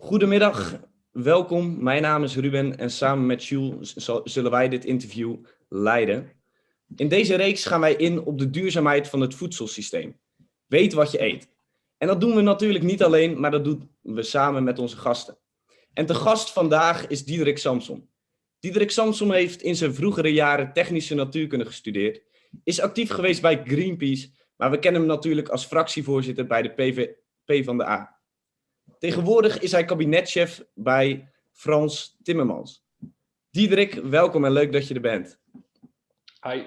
Goedemiddag, welkom. Mijn naam is Ruben en samen met Jules zullen wij dit interview leiden. In deze reeks gaan wij in op de duurzaamheid van het voedselsysteem. Weet wat je eet. En dat doen we natuurlijk niet alleen, maar dat doen we samen met onze gasten. En de gast vandaag is Diederik Samson. Diederik Samson heeft in zijn vroegere jaren technische natuurkunde gestudeerd, is actief geweest bij Greenpeace, maar we kennen hem natuurlijk als fractievoorzitter bij de PV, van de A. Tegenwoordig is hij kabinetchef bij Frans Timmermans. Diederik, welkom en leuk dat je er bent. Hi.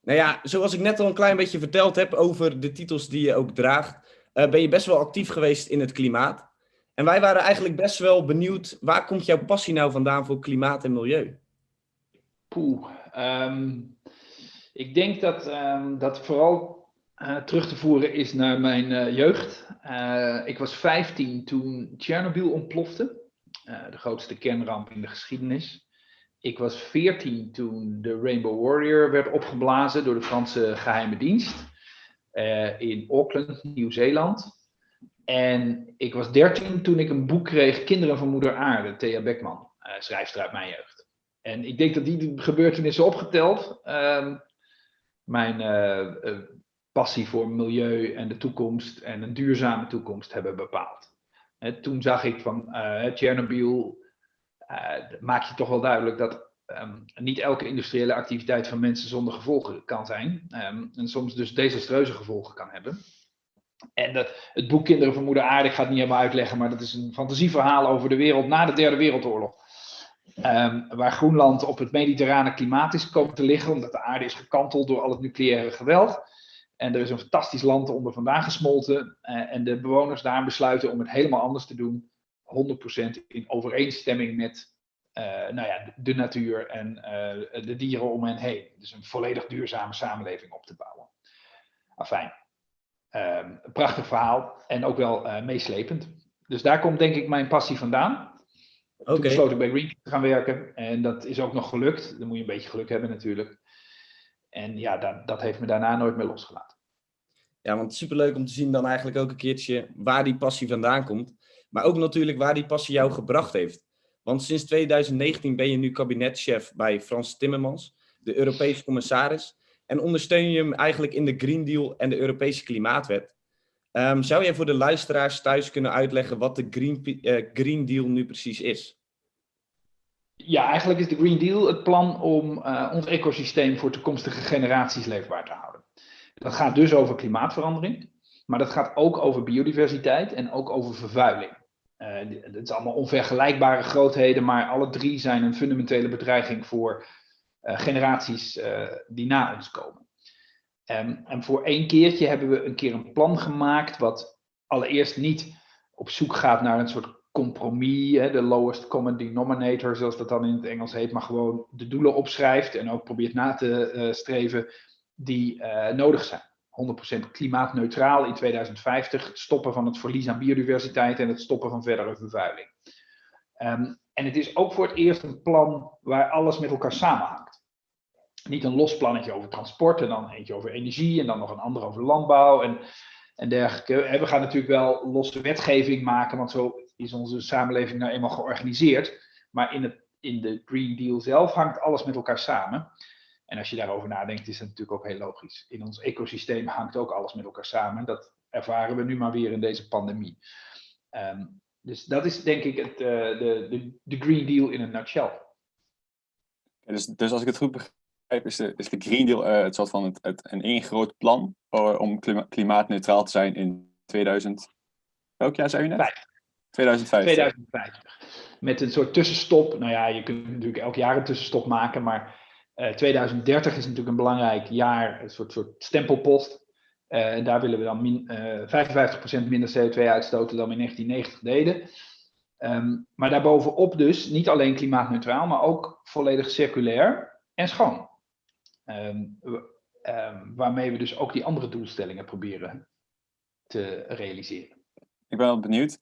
Nou ja, zoals ik net al een klein beetje verteld heb over de titels die je ook draagt, uh, ben je best wel actief geweest in het klimaat. En wij waren eigenlijk best wel benieuwd, waar komt jouw passie nou vandaan voor klimaat en milieu? Poeh, um, ik denk dat um, dat vooral uh, terug te voeren is naar mijn uh, jeugd. Uh, ik was 15 toen Tsjernobyl ontplofte, de grootste kernramp in de geschiedenis. Ik was 14 toen de Rainbow Warrior werd opgeblazen door de Franse geheime dienst in Auckland, Nieuw-Zeeland. En ik was 13 toen ik een boek kreeg, Kinderen van Moeder Aarde, Thea Beckman, schrijfster uit mijn jeugd. En ik denk dat die gebeurtenissen opgeteld um, mijn passie voor milieu en de toekomst en een duurzame toekomst hebben bepaald. toen zag ik van uh, Chernobyl, uh, maak je toch wel duidelijk dat um, niet elke industriële activiteit van mensen zonder gevolgen kan zijn. Um, en soms dus desastreuze gevolgen kan hebben. En dat, het boek Kinderen van Moeder Aarde, ik ga het niet helemaal uitleggen, maar dat is een fantasieverhaal over de wereld na de Derde Wereldoorlog. Um, waar Groenland op het mediterrane klimaat is komen te liggen, omdat de aarde is gekanteld door al het nucleaire geweld. En er is een fantastisch land onder vandaan gesmolten. Uh, en de bewoners daar besluiten om het helemaal anders te doen. 100% in overeenstemming met uh, nou ja, de natuur en uh, de dieren om hen heen. Dus een volledig duurzame samenleving op te bouwen. Afijn. Um, een prachtig verhaal en ook wel meeslepend. Dus daar komt denk ik mijn passie vandaan. Okay. Toen besloot ik bij Greenpeace te gaan werken. En dat is ook nog gelukt. Dan moet je een beetje geluk hebben natuurlijk. En ja, dat, dat heeft me daarna nooit meer losgelaten. Ja, want superleuk om te zien dan eigenlijk ook een keertje waar die passie vandaan komt. Maar ook natuurlijk waar die passie jou gebracht heeft. Want sinds 2019 ben je nu kabinetchef bij Frans Timmermans, de Europese commissaris. En ondersteun je hem eigenlijk in de Green Deal en de Europese Klimaatwet. Um, zou jij voor de luisteraars thuis kunnen uitleggen wat de Green, uh, Green Deal nu precies is? Ja, eigenlijk is de Green Deal het plan om uh, ons ecosysteem voor toekomstige generaties leefbaar te houden. Dat gaat dus over klimaatverandering, maar dat gaat ook over biodiversiteit en ook over vervuiling. Uh, het zijn allemaal onvergelijkbare grootheden, maar alle drie zijn een fundamentele bedreiging voor uh, generaties uh, die na ons komen. Um, en voor één keertje hebben we een keer een plan gemaakt, wat allereerst niet op zoek gaat naar een soort compromis, de lowest common denominator, zoals dat dan in het Engels heet, maar gewoon de doelen opschrijft en ook probeert na te streven die uh, nodig zijn. 100% klimaatneutraal in 2050, stoppen van het verlies aan biodiversiteit en het stoppen van verdere vervuiling. Um, en het is ook voor het eerst een plan waar alles met elkaar samenhangt. Niet een los plannetje over transport en dan eentje over energie en dan nog een ander over landbouw en, en dergelijke. we gaan natuurlijk wel losse wetgeving maken, want zo is onze samenleving nou eenmaal georganiseerd. Maar in, het, in de Green Deal zelf hangt alles met elkaar samen. En als je daarover nadenkt, is dat natuurlijk ook heel logisch. In ons ecosysteem hangt ook alles met elkaar samen. Dat ervaren we nu maar weer in deze pandemie. Um, dus dat is denk ik het, uh, de, de, de Green Deal in een nutshell. dus, dus als ik het goed begrijp, is de, is de Green Deal uh, het soort van het, het, een één groot plan uh, om klima klimaatneutraal te zijn in 2000. Welk jaar zei u net? 2050. 2050. Met een soort tussenstop. Nou ja, je kunt natuurlijk elk jaar een tussenstop maken, maar 2030 eh, is natuurlijk een belangrijk jaar, een soort, soort stempelpost. En daar willen we dan min, uh, 55% minder CO2 uitstoten dan we in 1990 deden. Um, maar daarbovenop dus niet alleen klimaatneutraal, maar ook volledig circulair en schoon. Um, waarmee we dus ook die andere doelstellingen proberen te realiseren. Ik ben wel benieuwd.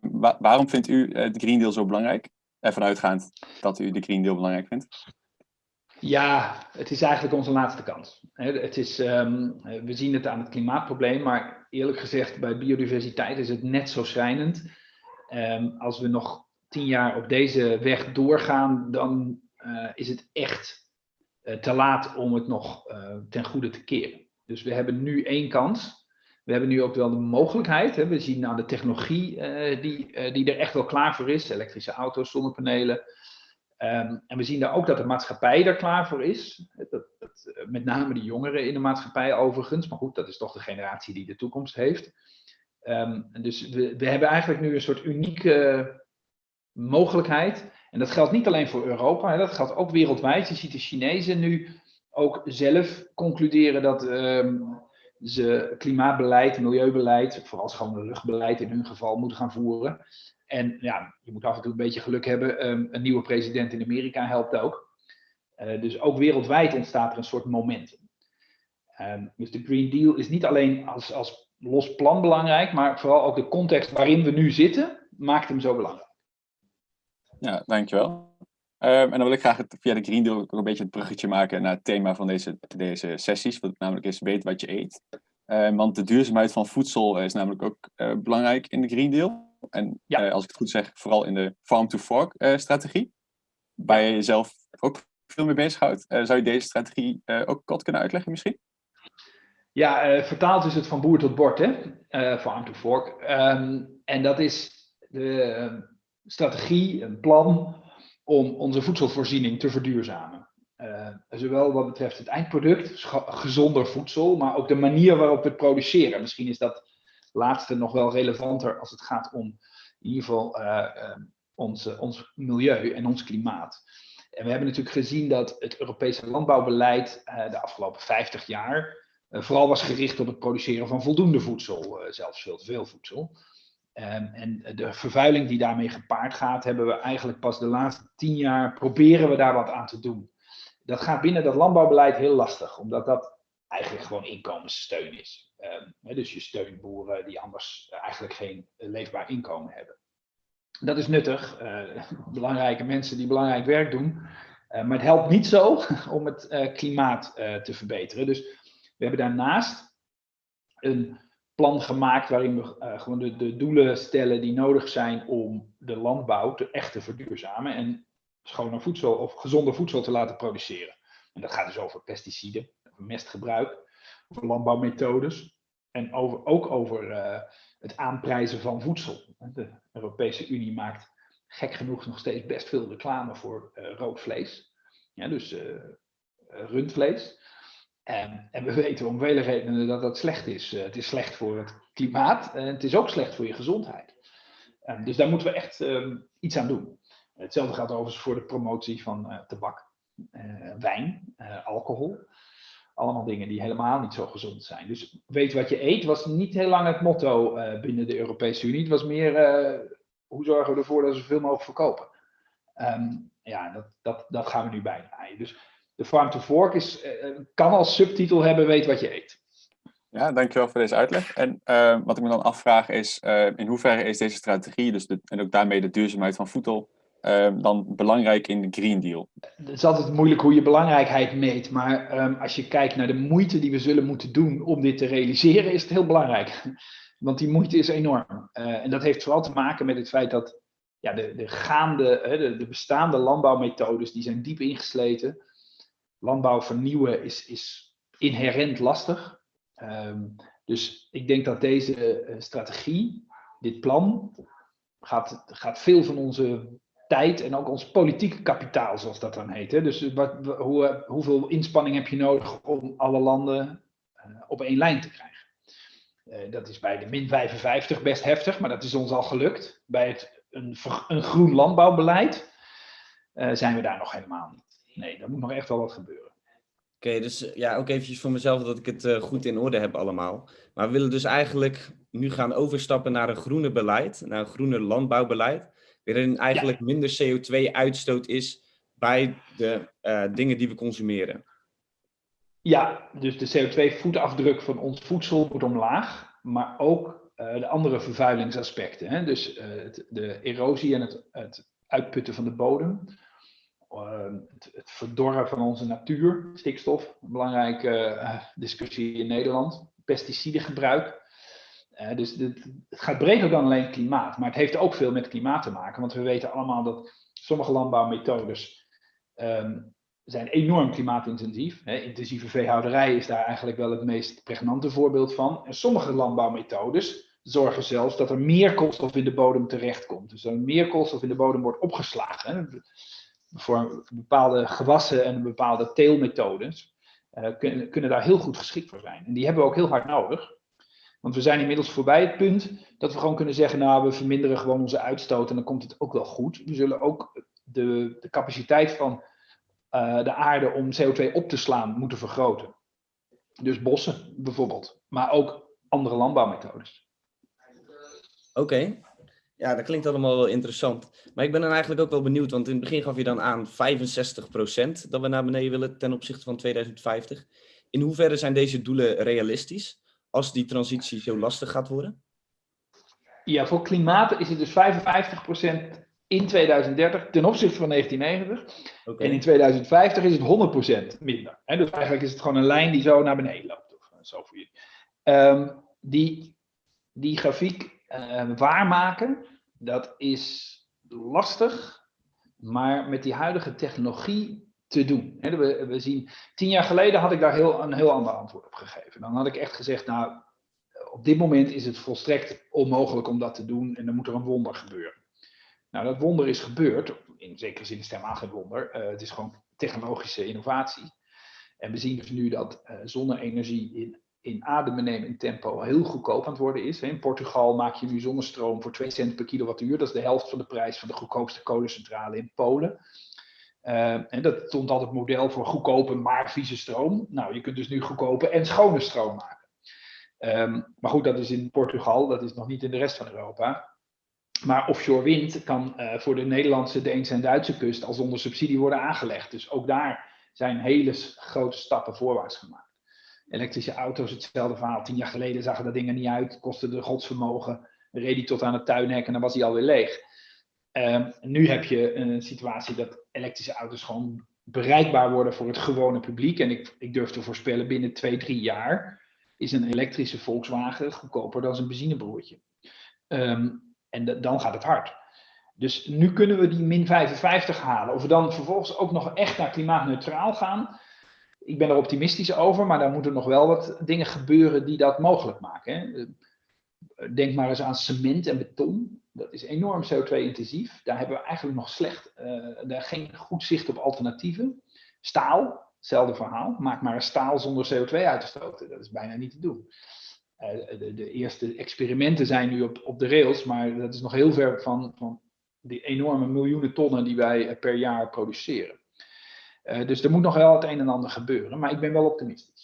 Wa waarom vindt u de Green Deal zo belangrijk? Ervan uitgaand dat u de Green Deal belangrijk vindt. Ja, het is eigenlijk onze laatste kans. Het is, um, we zien het aan het klimaatprobleem, maar eerlijk gezegd, bij biodiversiteit is het net zo schrijnend. Ehm, als we nog tien jaar op deze weg doorgaan, dan eh, is het echt eh, te laat om het nog eh, ten goede te keren. Dus we hebben nu één kans. We hebben nu ook wel de mogelijkheid. Hè. We zien aan de technologie die, die er echt wel klaar voor is. Elektrische auto's, zonnepanelen. Ehm, en we zien daar ook dat de maatschappij er klaar voor is. Dat, dat, met name de jongeren in de maatschappij overigens. Maar goed, dat is toch de generatie die de toekomst heeft. Um, dus we, we hebben eigenlijk nu een soort unieke mogelijkheid. En dat geldt niet alleen voor Europa, hè, dat geldt ook wereldwijd. Je ziet de Chinezen nu ook zelf concluderen dat um, ze klimaatbeleid, milieubeleid, vooral schone luchtbeleid in hun geval, moeten gaan voeren. En ja, je moet af en toe een beetje geluk hebben. Um, een nieuwe president in Amerika helpt ook. Uh, dus ook wereldwijd ontstaat er een soort momentum. Um, dus de Green Deal is niet alleen als, als los plan belangrijk, maar vooral ook de context waarin we nu zitten, maakt hem zo belangrijk. Ja, dankjewel. Um, en dan wil ik graag het, via de Green Deal ook een beetje het bruggetje maken naar het thema van deze, deze sessies, wat namelijk is weet wat je eet. Want de duurzaamheid van voedsel is namelijk ook uh, belangrijk in de Green Deal. En ja. uh, als ik het goed zeg, vooral in de farm-to-fork uh, strategie. Waar je jezelf ook veel mee bezighoudt. zou je deze strategie ook kort kunnen uitleggen misschien? Ja, vertaald is het van boer tot bord, hè? farm-to-fork. Um, en dat is de strategie, een plan om onze voedselvoorziening te verduurzamen. Uh, zowel wat betreft het eindproduct, gezonder voedsel, maar ook de manier waarop we het produceren. Misschien is dat laatste nog wel relevanter als het gaat om in ieder geval uh, uh, ons, ons milieu en ons klimaat. En we hebben natuurlijk gezien dat het Europese landbouwbeleid de afgelopen 50 jaar vooral was gericht op het produceren van voldoende voedsel, zelfs veel te veel voedsel. Um, en de vervuiling die daarmee gepaard gaat, hebben we eigenlijk pas de laatste tien jaar proberen we daar wat aan te doen. Dat gaat binnen dat landbouwbeleid heel lastig, omdat dat eigenlijk gewoon inkomenssteun is. Um, dus je steunt boeren die anders eigenlijk geen leefbaar inkomen hebben. Dat is nuttig, uh, belangrijke mensen die belangrijk werk doen. Uh, maar het helpt niet zo om het klimaat te verbeteren. Dus we hebben daarnaast een plan gemaakt waarin we gewoon de, doelen stellen die nodig zijn om de landbouw te echt te verduurzamen en schoner voedsel of gezonder voedsel te laten produceren. En dat gaat dus over pesticiden, mestgebruik, over landbouwmethodes en over, ook over uh, het aanprijzen van voedsel. De Europese Unie maakt gek genoeg nog steeds best veel reclame voor uh, rood vlees. Dus rundvlees. En, en, we weten om vele redenen dat dat slecht is. Het is slecht voor het klimaat en het is ook slecht voor je gezondheid. Um, dus daar moeten we echt um, iets aan doen. Hetzelfde gaat overigens voor de promotie van tabak, wijn, alcohol. Allemaal dingen die helemaal niet zo gezond zijn. Dus weet wat je eet was niet heel lang het motto binnen de Europese Unie. Het was meer hoe zorgen we ervoor dat we zoveel mogelijk verkopen. Um, ja, dat, dat, gaan we nu bijdraaien. Dus de Farm to Fork is, uh, kan als subtitel hebben weet wat je eet. Ja, dankjewel voor deze uitleg. En wat ik me dan afvraag is, in hoeverre is deze strategie, dus de, en ook daarmee de duurzaamheid van voedsel, dan belangrijk in de Green Deal? Het is altijd moeilijk hoe je belangrijkheid meet, maar um, als je kijkt naar de moeite die we zullen moeten doen om dit te realiseren, is het heel belangrijk. Want die moeite is enorm. en dat heeft vooral te maken met het feit dat ja, de, de gaande, de, de bestaande landbouwmethodes, die zijn diep ingesleten landbouw vernieuwen is, is inherent lastig. Um, dus ik denk dat deze uh, strategie, dit plan, gaat, gaat veel van onze tijd en ook ons politieke kapitaal, zoals dat dan heet. Hè? Dus wat, hoe, hoeveel inspanning heb je nodig om alle landen uh, op één lijn te krijgen? Uh, dat is bij de min 55 best heftig, maar dat is ons al gelukt. Bij het, een, een groen landbouwbeleid zijn we daar nog helemaal niet nee, daar moet nog echt wel wat gebeuren. Oké, dus ja, ook eventjes voor mezelf dat ik het goed in orde heb allemaal. Maar we willen dus eigenlijk nu gaan overstappen naar een groene beleid, naar een groene landbouwbeleid, waarin eigenlijk ja. minder CO2-uitstoot is bij de uh, dingen die we consumeren. Ja, dus de CO2-voetafdruk van ons voedsel moet omlaag, maar ook uh, de andere vervuilingsaspecten. Hè? Dus het, de erosie en het, het uitputten van de bodem Ehm, het, het, verdorren van onze natuur, stikstof, een belangrijke discussie in Nederland, pesticidengebruik. Dus het gaat breder dan alleen klimaat, maar het heeft ook veel met klimaat te maken. Want we weten allemaal dat sommige landbouwmethodes ehm, zijn enorm klimaatintensief. Hè. Intensieve veehouderij is daar eigenlijk wel het meest pregnante voorbeeld van. En sommige landbouwmethodes zorgen zelfs dat er meer koolstof in de bodem terechtkomt. Dus dat er meer koolstof in de bodem wordt opgeslagen. Hè. Voor bepaalde gewassen en bepaalde teelmethodes uh, kunnen, kunnen daar heel goed geschikt voor zijn. En die hebben we ook heel hard nodig. Want we zijn inmiddels voorbij het punt dat we gewoon kunnen zeggen, nou, we verminderen gewoon onze uitstoot en dan komt het ook wel goed. We zullen ook de, de capaciteit van uh, de aarde om CO2 op te slaan moeten vergroten. Dus bossen bijvoorbeeld, maar ook andere landbouwmethodes. Oké, ja, dat klinkt allemaal wel interessant. Maar ik ben dan eigenlijk ook wel benieuwd, want in het begin gaf je dan aan 65% dat we naar beneden willen ten opzichte van 2050. In hoeverre zijn deze doelen realistisch als die transitie zo lastig gaat worden? Ja, voor klimaat is het dus 55% in 2030 ten opzichte van 1990. En in 2050 is het 100% minder. dus eigenlijk is het gewoon een lijn die zo naar beneden loopt. Of eh, zo voor jullie. Um, die, die grafiek uh, waarmaken, dat is lastig, maar met die huidige technologie te doen. we, we, zien, tien jaar geleden had ik daar heel, een heel ander antwoord op gegeven. Dan had ik echt gezegd, nou, op dit moment is het volstrekt onmogelijk om dat te doen en dan moet er een wonder gebeuren. Nou, dat wonder is gebeurd. In zekere zin is het helemaal geen wonder. Uh, het is gewoon technologische innovatie. En we zien dus nu dat uh, zonne-energie in, in adembenemend tempo heel goedkoop aan het worden is. In Portugal maak je nu zonnestroom voor 2 cent per kilowattuur. Dat is de helft van de prijs van de goedkoopste kolencentrale in Polen. Uh, en dat stond altijd model voor goedkope maar vieze stroom. Nou, je kunt dus nu goedkope en schone stroom maken. Um, maar goed, dat is in Portugal, dat is nog niet in de rest van Europa. Maar offshore wind kan uh, voor de Nederlandse, Deense en Duitse kust al zonder subsidie worden aangelegd. Dus ook daar zijn hele grote stappen voorwaarts gemaakt. Elektrische auto's, hetzelfde verhaal. Tien jaar geleden zagen dat dingen niet uit, kostte de godsvermogen. Reed die tot aan het tuinhek en dan was hij alweer leeg. Uh, nu heb je een situatie dat elektrische auto's gewoon bereikbaar worden voor het gewone publiek. En ik, ik durf te voorspellen, binnen twee, drie jaar is een elektrische Volkswagen goedkoper dan een benzinebroertje. Um, en dan gaat het hard. Dus nu kunnen we die min 55 halen. Of we dan vervolgens ook nog echt naar klimaatneutraal gaan. Ik ben er optimistisch over, maar daar moeten nog wel wat dingen gebeuren die dat mogelijk maken. Hè. Denk maar eens aan cement en beton. Dat is enorm CO2-intensief. Daar hebben we eigenlijk nog slecht, uh, daar geen goed zicht op alternatieven. Staal, hetzelfde verhaal. Maak maar een staal zonder CO2 uit te stoten. Dat is bijna niet te doen. Eh, de, de, eerste experimenten zijn nu op, op de rails, maar dat is nog heel ver van, van die enorme miljoenen tonnen die wij eh, per jaar produceren. Dus er moet nog wel het een en ander gebeuren, maar ik ben wel optimistisch.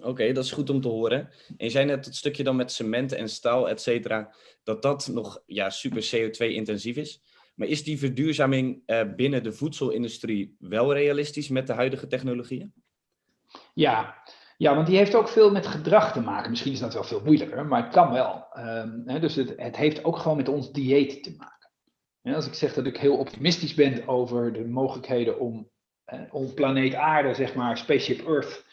Oké, dat is goed om te horen. En je zei net het stukje dan met cement en staal, et cetera, dat dat nog ja, super CO2-intensief is. Maar is die verduurzaming uh, binnen de voedselindustrie wel realistisch met de huidige technologieën? Ja, ja, want die heeft ook veel met gedrag te maken. Misschien is dat wel veel moeilijker, maar het kan wel. Hè, dus het, het, heeft ook gewoon met ons dieet te maken. als ik zeg dat ik heel optimistisch ben over de mogelijkheden om eh, om planeet Aarde, zeg maar, Spaceship Earth,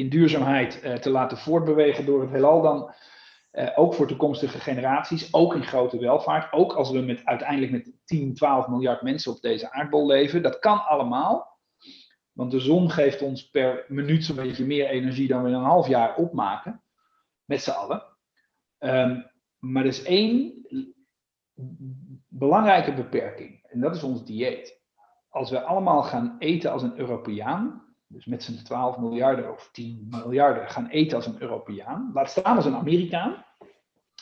in duurzaamheid eh, te laten voortbewegen door het heelal, dan uh, ook voor toekomstige generaties, ook in grote welvaart, ook als we met, uiteindelijk met 10, 12 miljard mensen op deze aardbol leven. Dat kan allemaal. Want de zon geeft ons per minuut zo'n beetje meer energie dan we in een half jaar opmaken. Met z'n allen. Um, maar er is één belangrijke beperking. En dat is ons dieet. Als we allemaal gaan eten als een Europeaan. Dus met z'n 12 miljarden of 10 miljarden gaan eten als een Europeaan. Laat staan als een Amerikaan.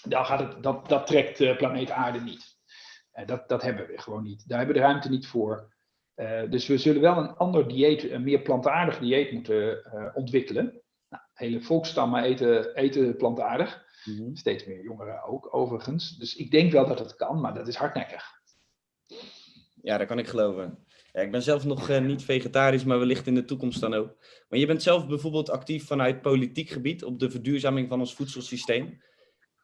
Dan gaat het, dat, dat trekt de planeet Aarde niet. Uh, dat, dat hebben we gewoon niet. Daar hebben we de ruimte niet voor. Uh, dus we zullen wel een ander dieet, een meer plantaardig dieet moeten uh, ontwikkelen. Nou, hele volkstammen eten, eten plantaardig. Mm -hmm. Steeds meer jongeren ook, overigens. Dus ik denk wel dat het kan, maar dat is hardnekkig. Ja, dat kan ik geloven. Ik ben zelf nog uh, niet vegetarisch, maar wellicht in de toekomst dan ook. Maar je bent zelf bijvoorbeeld actief vanuit politiek gebied op de verduurzaming van ons voedselsysteem.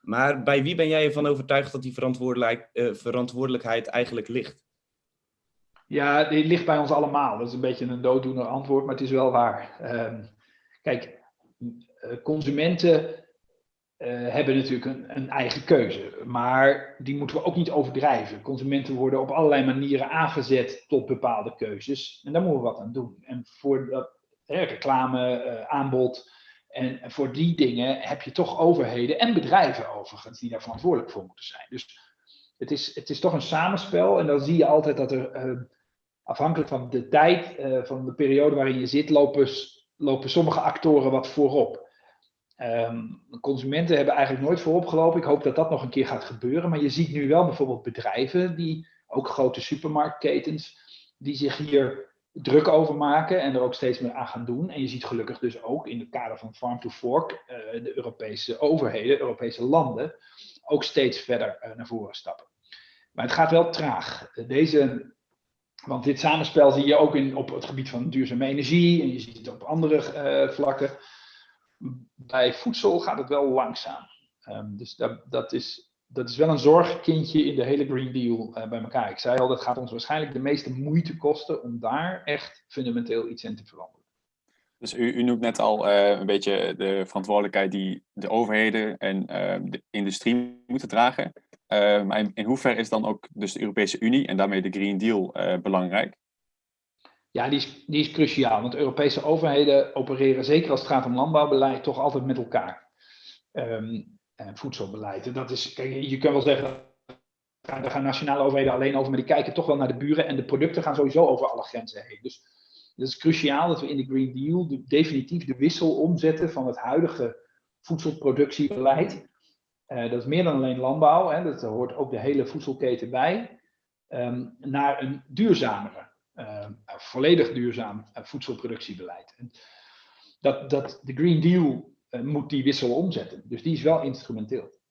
Maar bij wie ben jij ervan overtuigd dat die verantwoordelijk, verantwoordelijkheid eigenlijk ligt? Ja, die ligt bij ons allemaal. Dat is een beetje een dooddoener antwoord, maar het is wel waar. Um, kijk, consumenten hebben natuurlijk een, een, eigen keuze. Maar die moeten we ook niet overdrijven. Consumenten worden op allerlei manieren aangezet tot bepaalde keuzes. En daar moeten we wat aan doen. En voor dat reclame, aanbod, en voor die dingen heb je toch overheden en bedrijven overigens die daar verantwoordelijk voor moeten zijn. Dus het is, het is toch een samenspel. En dan zie je altijd dat er, uh, afhankelijk van de tijd, van de periode waarin je zit, lopen sommige actoren wat voorop. Um, consumenten hebben eigenlijk nooit voorop gelopen. Ik hoop dat dat nog een keer gaat gebeuren. Maar je ziet nu wel bijvoorbeeld bedrijven, die, ook grote supermarktketens, die zich hier druk over maken en er ook steeds meer aan gaan doen. En je ziet gelukkig dus ook in het kader van Farm to Fork uh, de Europese overheden, Europese landen, ook steeds verder uh, naar voren stappen. Maar het gaat wel traag. Deze, want dit samenspel zie je ook in, op het gebied van duurzame energie en je ziet het op andere uh, vlakken. Bij voedsel gaat het wel langzaam. Um, dus dat, dat is dat is wel een zorgkindje in de hele Green Deal uh, bij elkaar. Ik zei al, dat gaat ons waarschijnlijk de meeste moeite kosten om daar echt fundamenteel iets in te veranderen. Dus u, u noemt net al uh, een beetje de verantwoordelijkheid die de overheden en uh, de industrie moeten dragen. maar in, in hoeverre is dan ook dus de Europese Unie en daarmee de Green Deal belangrijk? Ja, die is, die is cruciaal. Want Europese overheden opereren, zeker als het gaat om landbouwbeleid, toch altijd met elkaar. Um, en voedselbeleid. Dat is, kijk, je kunt wel zeggen, daar gaan nationale overheden alleen over, maar die kijken toch wel naar de buren en de producten gaan sowieso over alle grenzen heen. Dus het is cruciaal dat we in de Green Deal de, definitief de wissel omzetten van het huidige voedselproductiebeleid. Uh, dat is meer dan alleen landbouw, hè, dat hoort ook de hele voedselketen bij, um, naar een duurzamere, volledig duurzaam uh, voedselproductiebeleid. En dat, dat de Green Deal eh, moet die wissel omzetten. Dus die is wel instrumenteel.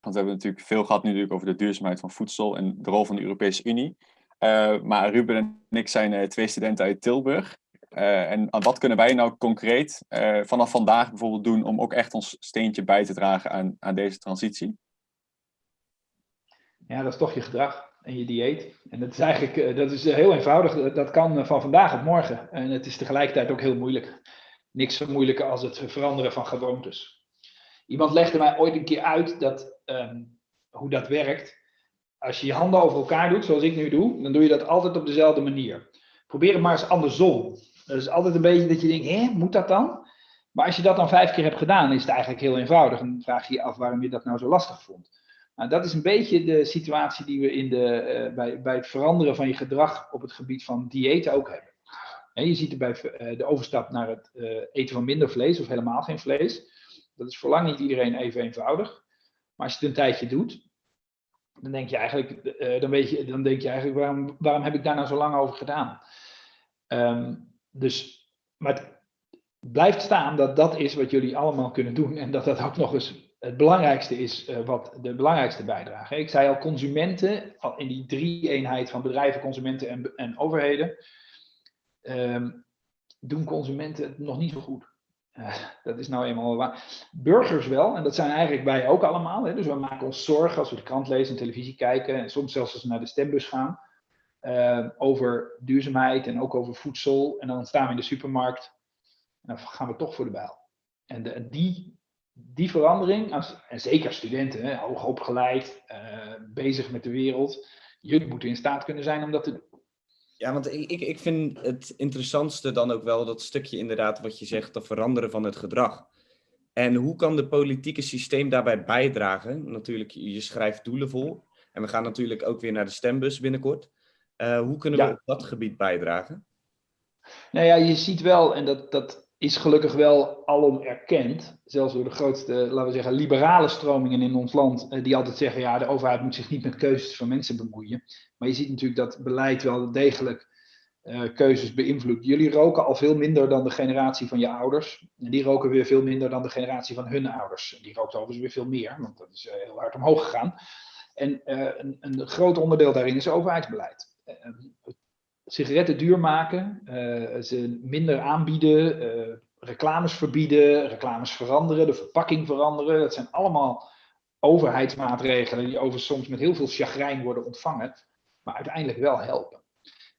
Want we hebben natuurlijk veel gehad nu over de duurzaamheid van voedsel en de rol van de Europese Unie. Uh, maar Ruben en ik zijn uh, twee studenten uit Tilburg. Uh, en wat kunnen wij nou concreet vanaf vandaag bijvoorbeeld doen om ook echt ons steentje bij te dragen aan, aan deze transitie? Ja, dat is toch je gedrag en je dieet. En dat is eigenlijk dat is heel eenvoudig. Dat kan van vandaag op morgen. En het is tegelijkertijd ook heel moeilijk niks zo moeilijker als het veranderen van gewoontes. Iemand legde mij ooit een keer uit dat, um, hoe dat werkt. Als je je handen over elkaar doet, zoals ik nu doe, dan doe je dat altijd op dezelfde manier. Probeer het maar eens andersom. Dat is altijd een beetje dat je denkt, hé, moet dat dan? Maar als je dat dan vijf keer hebt gedaan, is het eigenlijk heel eenvoudig. En dan vraag je je af waarom je dat nou zo lastig vond. Nou, dat is een beetje de situatie die we in de, uh, bij, bij het veranderen van je gedrag op het gebied van dieet ook hebben. En je ziet er bij eh, de overstap naar het eh, eten van minder vlees of helemaal geen vlees. Dat is voor lang niet iedereen even eenvoudig. Maar als je het een tijdje doet, dan denk je eigenlijk, dan weet je, dan denk je eigenlijk waarom, waarom heb ik daar nou zo lang over gedaan? Um, dus, maar het blijft staan dat dat is wat jullie allemaal kunnen doen. En dat dat ook nog eens het belangrijkste is, uh, wat de belangrijkste bijdrage. Ik zei al, consumenten, in die drie-eenheid van bedrijven, consumenten en, en overheden um, doen consumenten het nog niet zo goed. Uh, dat is nou eenmaal waar. Burgers wel, en dat zijn eigenlijk wij ook allemaal. Hè? Dus we maken ons zorgen als we de krant lezen en televisie kijken, en soms zelfs als we naar de stembus gaan, uh, over duurzaamheid en ook over voedsel. En dan staan we in de supermarkt en dan gaan we toch voor de bijl. En de, die, die verandering, als, en zeker studenten, hè, hoog opgeleid, uh, bezig met de wereld, jullie moeten in staat kunnen zijn om dat te doen. Ja, want ik, ik, ik vind het interessantste dan ook wel dat stukje inderdaad wat je zegt, dat veranderen van het gedrag. En hoe kan de politieke systeem daarbij bijdragen? Natuurlijk, je schrijft doelen vol. En we gaan natuurlijk ook weer naar de stembus binnenkort. Uh, hoe kunnen we op dat gebied bijdragen? Nou ja, je ziet wel, en dat, dat is gelukkig wel alom erkend, zelfs door de grootste, laten we zeggen, liberale stromingen in ons land, eh, die altijd zeggen, ja, de overheid moet zich niet met keuzes van mensen bemoeien. Maar je ziet natuurlijk dat beleid wel degelijk uh, keuzes beïnvloedt. Jullie roken al veel minder dan de generatie van je ouders. En die roken weer veel minder dan de generatie van hun ouders. Die rookt overigens weer veel meer, want dat is uh, heel hard omhoog gegaan. En een, een, groot onderdeel daarin is overheidsbeleid sigaretten duur maken, uh, ze minder aanbieden, uh, reclames verbieden, reclames veranderen, de verpakking veranderen. Dat zijn allemaal overheidsmaatregelen die over soms met heel veel chagrijn worden ontvangen, maar uiteindelijk wel helpen.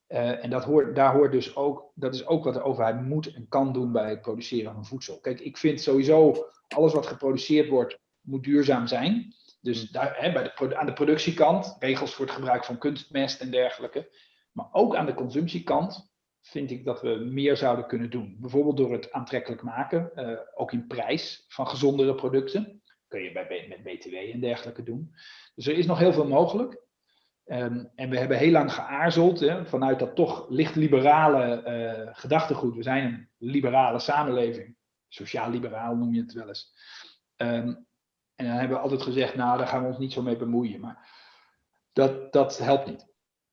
en dat hoort, daar hoort dus ook, dat is ook wat de overheid moet en kan doen bij het produceren van voedsel. Kijk, ik vind sowieso alles wat geproduceerd wordt, moet duurzaam zijn. Dus daar, hè, bij de, aan de productiekant, regels voor het gebruik van kunstmest en dergelijke. Maar ook aan de consumptiekant vind ik dat we meer zouden kunnen doen. Bijvoorbeeld door het aantrekkelijk maken, uh, ook in prijs van gezondere producten. Kun je bij, met BTW en dergelijke doen. Dus er is nog heel veel mogelijk. Um, en we hebben heel lang geaarzeld hè, vanuit dat toch licht liberale uh, gedachtegoed. We zijn een liberale samenleving. Sociaal-liberaal noem je het wel eens. Um, en dan hebben we altijd gezegd, nou, daar gaan we ons niet zo mee bemoeien. Maar dat, dat helpt niet.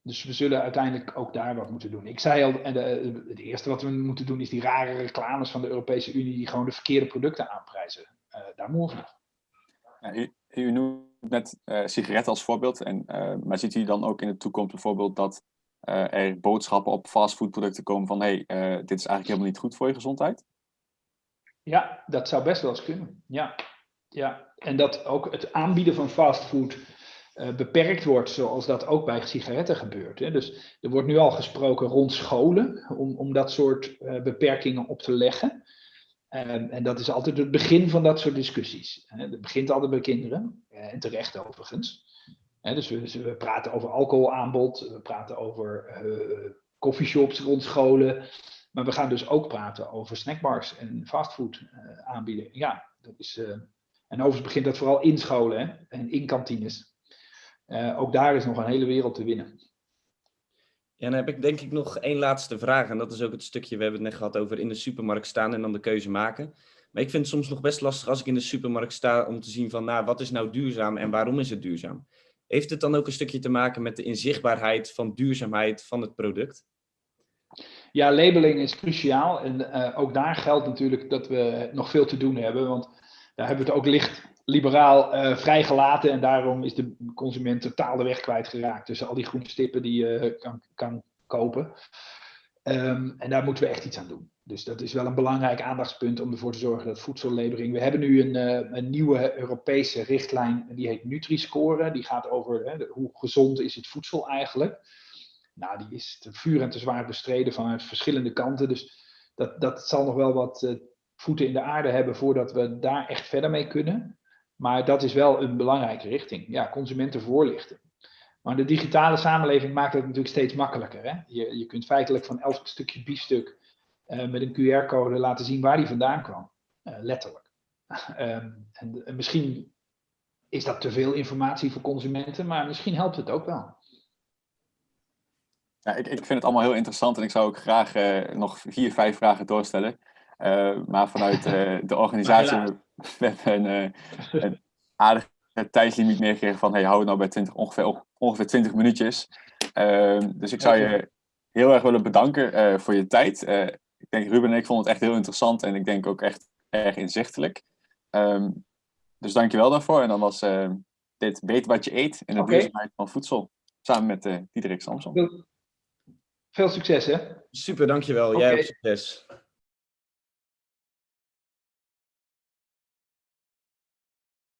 Dus we zullen uiteindelijk ook daar wat moeten doen. Ik zei al, en de, het eerste wat we moeten doen is die rare reclames van de Europese Unie die gewoon de verkeerde producten aanprijzen. Uh, daar moeten we ja, u, u noemt net uh, sigaretten als voorbeeld. En, uh, maar ziet u dan ook in de toekomst bijvoorbeeld dat er boodschappen op fastfoodproducten komen van hé, hey, dit is eigenlijk helemaal niet goed voor je gezondheid? Ja, dat zou best wel eens kunnen. Ja, ja. en dat ook het aanbieden van fastfood uh, beperkt wordt, zoals dat ook bij sigaretten gebeurt. Hè. Dus er wordt nu al gesproken rond scholen om, om dat soort uh, beperkingen op te leggen. En dat is altijd het begin van dat soort discussies. Hè. Het begint altijd bij kinderen, uh, en terecht overigens. Dus we, dus we, praten over alcoholaanbod, we praten over coffeeshops rond scholen. Maar we gaan dus ook praten over snackbars en fastfood aanbieden. Ja, dat is. en overigens begint dat vooral in scholen hè, en in kantines. Uh, ook daar is nog een hele wereld te winnen. Ja, dan heb ik denk ik nog één laatste vraag. En dat is ook het stukje, we hebben het net gehad over in de supermarkt staan en dan de keuze maken. Maar ik vind het soms nog best lastig als ik in de supermarkt sta om te zien van, nou, wat is nou duurzaam en waarom is het duurzaam? Heeft het dan ook een stukje te maken met de inzichtbaarheid van duurzaamheid van het product? Ja, labeling is cruciaal. En uh, ook daar geldt natuurlijk dat we nog veel te doen hebben. Want daar hebben we het ook licht liberaal uh, vrijgelaten. En daarom is de consument totaal de weg kwijtgeraakt tussen al die groene stippen die je kan, kan kopen. Um, en daar moeten we echt iets aan doen. Dus dat is wel een belangrijk aandachtspunt om ervoor te zorgen dat voedsellabering. We hebben nu een, uh, een nieuwe Europese richtlijn, die heet Nutri-score. Die gaat over hoe gezond is het voedsel eigenlijk. Nou, die is te vuur en te zwaar bestreden vanuit verschillende kanten. Dus dat, dat zal nog wel wat voeten in de aarde hebben voordat we daar echt verder mee kunnen. Maar dat is wel een belangrijke richting. Ja, consumenten voorlichten. Maar de digitale samenleving maakt het natuurlijk steeds makkelijker. Hè? Je, je kunt feitelijk van elk stukje biefstuk uh, met een QR-code laten zien waar die vandaan kwam. Uh, letterlijk. um, en, en, misschien is dat te veel informatie voor consumenten, maar misschien helpt het ook wel. Ja, ik, ik vind het allemaal heel interessant en ik zou ook graag uh, nog vier, vijf vragen doorstellen. Maar vanuit de organisatie we hebben een, uh, een aardige tijdslimiet meegekregen van hey, hou het nou bij 20, ongeveer, ongeveer 20 minuutjes. Uh, dus ik zou je heel erg willen bedanken uh, voor je tijd. Uh, ik denk Ruben en ik vonden het echt heel interessant en ik denk ook echt erg inzichtelijk. Um, dus dankjewel daarvoor. En dan was dit Weet wat je eet in de okay. duurzaamheid van voedsel. Samen met Diederik Samson. Veel succes hè. Super, dankjewel. Okay. Jij ook succes.